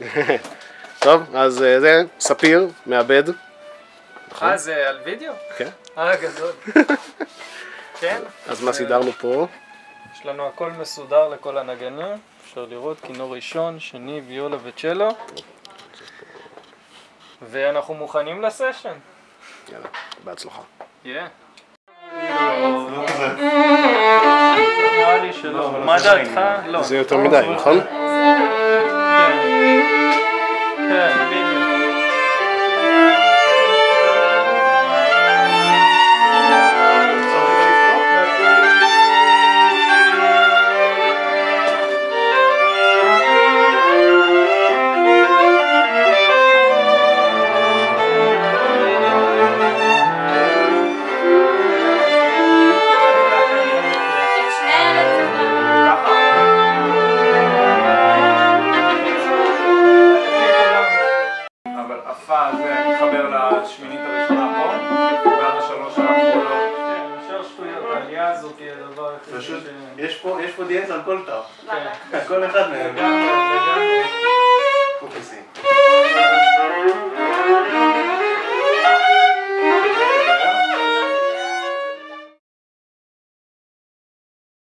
טוב, אז אה, זה ספיר, מעבד. אה, זה על וידאו? כן. אה, גדול. כן. אז מה סידרנו פה? יש לנו הכל מסודר לכל הנגנים. אפשר לראות כינור ראשון, שני, ויולה וצ'לו. ואנחנו מוכנים לסשן. יאללה, בהצלחה. נראה לי שלא. מה דעתך? לא. זה יותר מדי, נכון? הפה הזה מתחבר לשמינית הראשונה פה, ועל השלוש האחרונות. כן, אפשר שטויות, העלייה הזאת היא הדבר היחידי פשוט, ש... יש פה, יש פה דיאטה על כל תו. כן. כל אחד מהם. לגמרי.